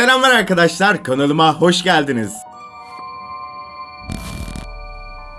Selamlar arkadaşlar, kanalıma hoş geldiniz.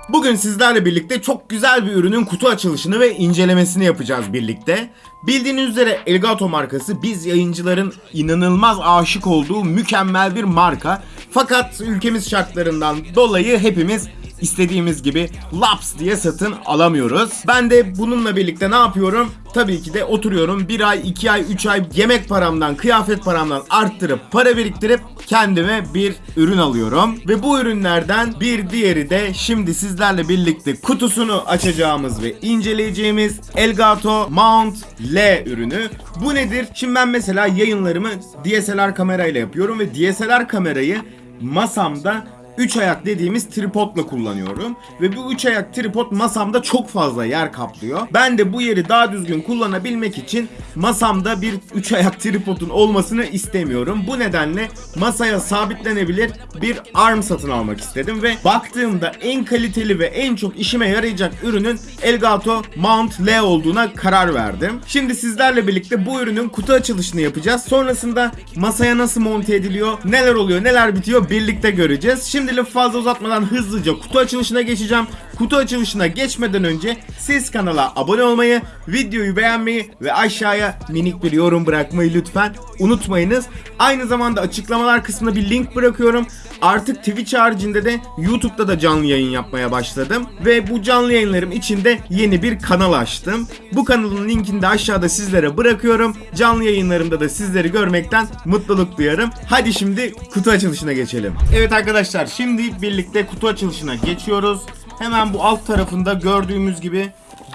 Bugün sizlerle birlikte çok güzel bir ürünün kutu açılışını ve incelemesini yapacağız birlikte. Bildiğiniz üzere Elgato markası biz yayıncıların inanılmaz aşık olduğu mükemmel bir marka. Fakat ülkemiz şartlarından dolayı hepimiz istediğimiz gibi laps diye satın alamıyoruz. Ben de bununla birlikte ne yapıyorum? Tabii ki de oturuyorum bir ay, iki ay, üç ay yemek paramdan, kıyafet paramdan arttırıp para biriktirip kendime bir ürün alıyorum. Ve bu ürünlerden bir diğeri de şimdi sizlerle birlikte kutusunu açacağımız ve inceleyeceğimiz Elgato Mount L ürünü. Bu nedir? Şimdi ben mesela yayınlarımı DSLR kamerayla yapıyorum ve DSLR kamerayı masamda 3 ayak dediğimiz tripodla kullanıyorum. Ve bu 3 ayak tripod masamda çok fazla yer kaplıyor. Ben de bu yeri daha düzgün kullanabilmek için masamda bir 3 ayak tripodun olmasını istemiyorum. Bu nedenle masaya sabitlenebilir bir arm satın almak istedim ve baktığımda en kaliteli ve en çok işime yarayacak ürünün Elgato Mount L olduğuna karar verdim. Şimdi sizlerle birlikte bu ürünün kutu açılışını yapacağız. Sonrasında masaya nasıl monte ediliyor, neler oluyor, neler bitiyor birlikte göreceğiz. Şimdi lafı fazla uzatmadan hızlıca kutu açılışına geçeceğim. Kutu açılışına geçmeden önce siz kanala abone olmayı, videoyu beğenmeyi ve aşağıya minik bir yorum bırakmayı lütfen unutmayınız. Aynı zamanda açıklamalar kısmına bir link bırakıyorum. Artık Twitch haricinde de YouTube'da da canlı yayın yapmaya başladım. Ve bu canlı yayınlarım içinde yeni bir kanal açtım. Bu kanalın linkini de aşağıda sizlere bırakıyorum. Canlı yayınlarımda da sizleri görmekten mutluluk duyarım. Hadi şimdi kutu açılışına geçelim. Evet arkadaşlar şimdi birlikte kutu açılışına geçiyoruz. Hemen bu alt tarafında gördüğümüz gibi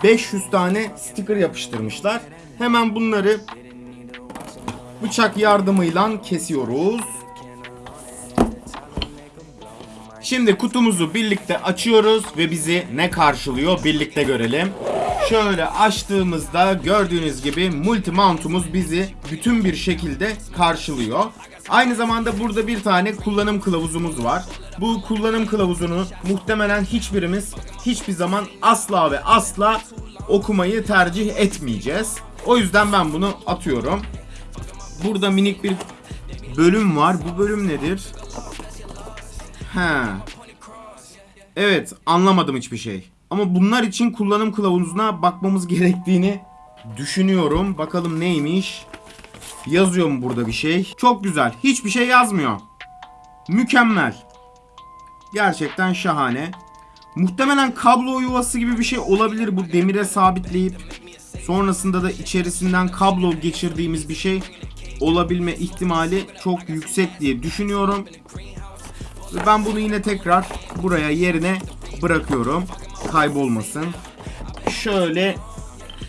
500 tane sticker yapıştırmışlar. Hemen bunları bıçak yardımıyla kesiyoruz. Şimdi kutumuzu birlikte açıyoruz ve bizi ne karşılıyor birlikte görelim. Şöyle açtığımızda gördüğünüz gibi multi mountumuz bizi bütün bir şekilde karşılıyor. Aynı zamanda burada bir tane kullanım kılavuzumuz var. Bu kullanım kılavuzunu muhtemelen hiçbirimiz hiçbir zaman asla ve asla okumayı tercih etmeyeceğiz. O yüzden ben bunu atıyorum. Burada minik bir bölüm var. Bu bölüm nedir? He. Evet anlamadım hiçbir şey. Ama bunlar için kullanım kılavuzuna bakmamız gerektiğini düşünüyorum. Bakalım neymiş. Yazıyor mu burada bir şey? Çok güzel. Hiçbir şey yazmıyor. Mükemmel. Gerçekten şahane. Muhtemelen kablo yuvası gibi bir şey olabilir bu demire sabitleyip sonrasında da içerisinden kablo geçirdiğimiz bir şey olabilme ihtimali çok yüksek diye düşünüyorum. Ve ben bunu yine tekrar buraya yerine bırakıyorum. Kaybolmasın. Şöyle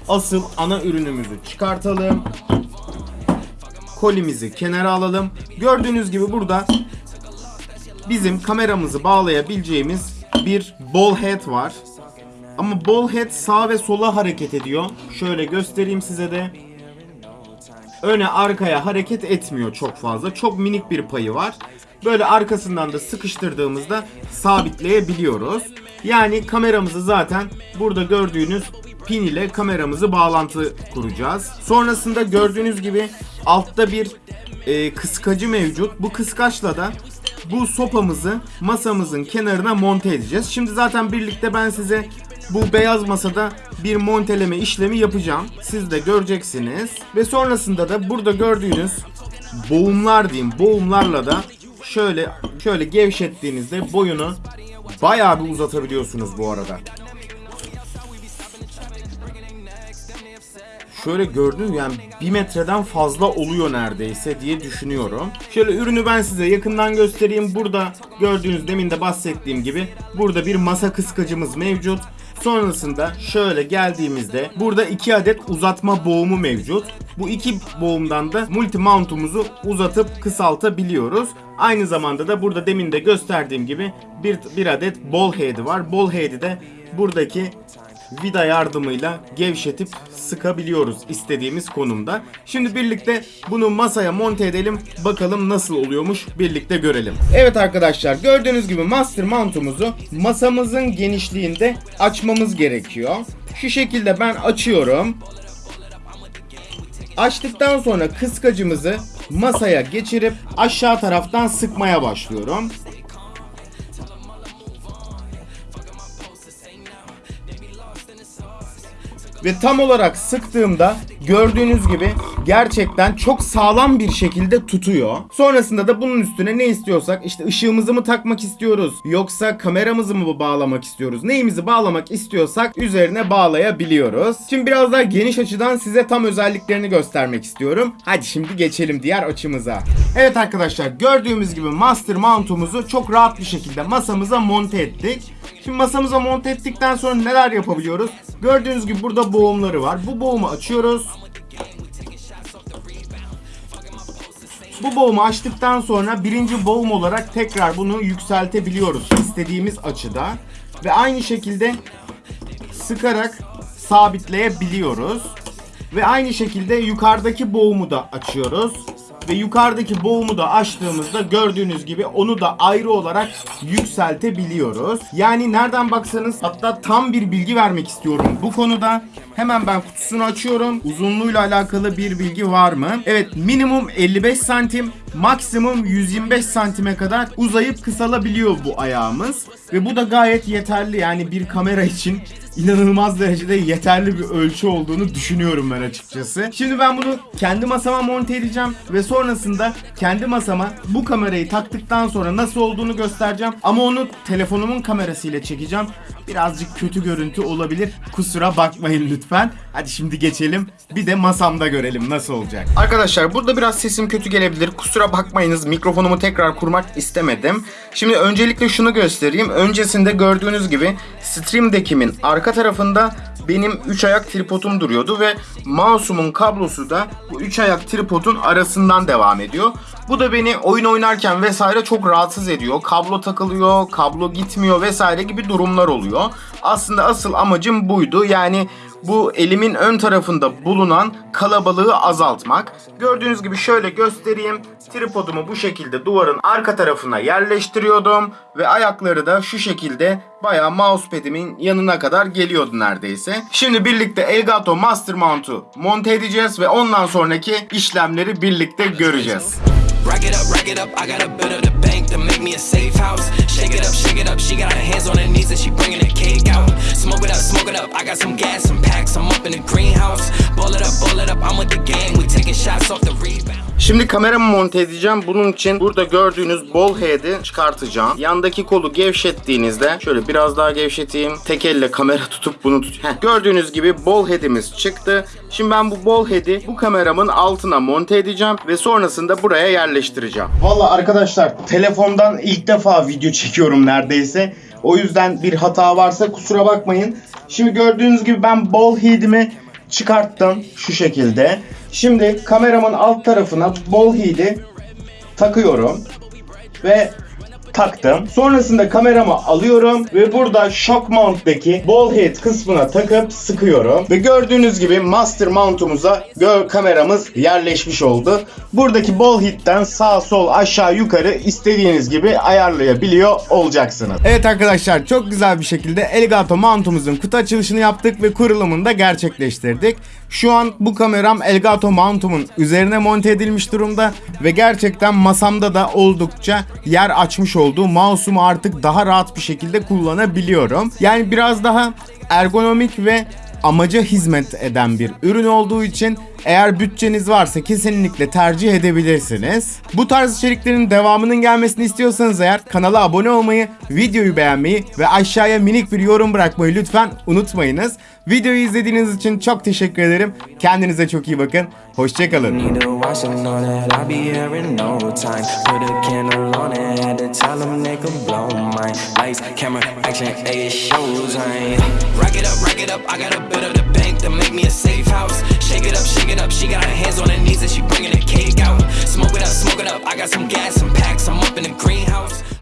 asıl ana ürünümüzü çıkartalım. Kolimizi kenara alalım. Gördüğünüz gibi burada bizim kameramızı bağlayabileceğimiz bir ball head var. Ama ball head sağ ve sola hareket ediyor. Şöyle göstereyim size de. Öne arkaya hareket etmiyor çok fazla. Çok minik bir payı var. Böyle arkasından da sıkıştırdığımızda sabitleyebiliyoruz. Yani kameramızı zaten burada gördüğünüz pin ile kameramızı bağlantı kuracağız. Sonrasında gördüğünüz gibi altta bir e, kıskacı mevcut. Bu kıskaçla da bu sopamızı masamızın kenarına monte edeceğiz. Şimdi zaten birlikte ben size bu beyaz masada bir monteleme işlemi yapacağım. Siz de göreceksiniz. Ve sonrasında da burada gördüğünüz boğumlar diyeyim. Boğumlarla da şöyle şöyle gevşettiğinizde boyunu bayağı bir uzatabiliyorsunuz bu arada. Şöyle gördüğünüz yani bir metreden fazla oluyor neredeyse diye düşünüyorum. Şöyle ürünü ben size yakından göstereyim. Burada gördüğünüz demin de bahsettiğim gibi burada bir masa kıskacımız mevcut. Sonrasında şöyle geldiğimizde burada iki adet uzatma boğumu mevcut. Bu iki boğumdan da multi mount'umuzu uzatıp kısaltabiliyoruz. Aynı zamanda da burada demin de gösterdiğim gibi bir, bir adet ball head'i var. Ball head'i de buradaki vida yardımıyla gevşetip sıkabiliyoruz istediğimiz konumda. Şimdi birlikte bunu masaya monte edelim. Bakalım nasıl oluyormuş birlikte görelim. Evet arkadaşlar gördüğünüz gibi master mount'umuzu masamızın genişliğinde açmamız gerekiyor. Şu şekilde ben açıyorum. Açtıktan sonra kıskacımızı masaya geçirip aşağı taraftan sıkmaya başlıyorum. Ve tam olarak sıktığımda gördüğünüz gibi gerçekten çok sağlam bir şekilde tutuyor. Sonrasında da bunun üstüne ne istiyorsak işte ışığımızı mı takmak istiyoruz yoksa kameramızı mı bağlamak istiyoruz neyimizi bağlamak istiyorsak üzerine bağlayabiliyoruz. Şimdi biraz daha geniş açıdan size tam özelliklerini göstermek istiyorum. Hadi şimdi geçelim diğer açımıza. Evet arkadaşlar gördüğümüz gibi master mount'umuzu çok rahat bir şekilde masamıza monte ettik. Şimdi masamıza monte ettikten sonra neler yapabiliyoruz? Gördüğünüz gibi burada boğumları var. Bu boğumu açıyoruz. Bu boğumu açtıktan sonra birinci boğum olarak tekrar bunu yükseltebiliyoruz istediğimiz açıda. Ve aynı şekilde sıkarak sabitleyebiliyoruz. Ve aynı şekilde yukarıdaki boğumu da açıyoruz. Ve yukarıdaki boğumu da açtığımızda gördüğünüz gibi onu da ayrı olarak yükseltebiliyoruz. Yani nereden baksanız hatta tam bir bilgi vermek istiyorum bu konuda. Hemen ben kutusunu açıyorum. Uzunluğuyla alakalı bir bilgi var mı? Evet minimum 55 santim, maksimum 125 santime kadar uzayıp kısalabiliyor bu ayağımız. Ve bu da gayet yeterli yani bir kamera için inanılmaz derecede yeterli bir ölçü olduğunu düşünüyorum ben açıkçası. Şimdi ben bunu kendi masama monte edeceğim ve sonrasında kendi masama bu kamerayı taktıktan sonra nasıl olduğunu göstereceğim. Ama onu telefonumun kamerasıyla çekeceğim. Birazcık kötü görüntü olabilir. Kusura bakmayın lütfen. Hadi şimdi geçelim. Bir de masamda görelim nasıl olacak. Arkadaşlar burada biraz sesim kötü gelebilir. Kusura bakmayınız. Mikrofonumu tekrar kurmak istemedim. Şimdi öncelikle şunu göstereyim. Öncesinde gördüğünüz gibi Stream Deck'imin arka tarafında benim 3 ayak tripodum duruyordu ve mouse'umun kablosu da bu 3 ayak tripodun arasından devam ediyor. Bu da beni oyun oynarken vesaire çok rahatsız ediyor. Kablo takılıyor, kablo gitmiyor vesaire gibi durumlar oluyor. Aslında asıl amacım buydu. Yani bu elimin ön tarafında bulunan kalabalığı azaltmak. Gördüğünüz gibi şöyle göstereyim. Tripodumu bu şekilde duvarın arka tarafına yerleştiriyordum ve ayakları da şu şekilde bayağı mousepad'imin yanına kadar geliyordu neredeyse. Şimdi birlikte Elgato Master Mount'u monte edeceğiz ve ondan sonraki işlemleri birlikte göreceğiz. Rack it up, rack it up. I got a bit of the bank to make me a safe house. Shake it up, shake it up. She got her hands on her knees and she bringing the cake out. Smoke it up, smoke it up. I got some gas, some packs. I'm up in the greenhouse. Ball it up, ball it up. I'm with the gang. We taking shots off the rebound. Şimdi kameramı monte edeceğim. Bunun için burada gördüğünüz ball head'i çıkartacağım. Yandaki kolu gevşettiğinizde şöyle biraz daha gevşeteyim. Tek elle kamera tutup bunu tut. Heh. Gördüğünüz gibi ball head'imiz çıktı. Şimdi ben bu ball head'i bu kameramın altına monte edeceğim ve sonrasında buraya yerleştireceğim. Valla arkadaşlar telefondan ilk defa video çekiyorum neredeyse. O yüzden bir hata varsa kusura bakmayın. Şimdi gördüğünüz gibi ben ball head'imi çıkarttım şu şekilde. Şimdi kameramın alt tarafına ball head'i takıyorum. Ve taktım. Sonrasında kameramı alıyorum ve burada shock mount'taki ball head kısmına takıp sıkıyorum. Ve gördüğünüz gibi master mount'umuza kameramız yerleşmiş oldu. Buradaki ball head'den sağ sol aşağı yukarı istediğiniz gibi ayarlayabiliyor olacaksınız. Evet arkadaşlar çok güzel bir şekilde Elgato mount'umuzun kutu açılışını yaptık ve kurulumunu da gerçekleştirdik. Şu an bu kameram Elgato mount'umun üzerine monte edilmiş durumda ve gerçekten masamda da oldukça yer açmış oldu. Mouse'umu artık daha rahat bir şekilde kullanabiliyorum. Yani biraz daha ergonomik ve amaca hizmet eden bir ürün olduğu için eğer bütçeniz varsa kesinlikle tercih edebilirsiniz. Bu tarz içeriklerin devamının gelmesini istiyorsanız eğer kanala abone olmayı, videoyu beğenmeyi ve aşağıya minik bir yorum bırakmayı lütfen unutmayınız. Videoyu izlediğiniz için çok teşekkür ederim. Kendinize çok iyi bakın. Hoşçakalın. On it, up, rack it up. I got a bit of the bank to make me a safe house. Shake it up, shake it up. it up, she got her hands on her knees and she bringing the cake out. Smoke it up, smoke it up, I got some gas, some packs, I'm up in the greenhouse.